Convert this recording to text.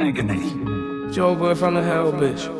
agony. Joe boy from the hell, bitch.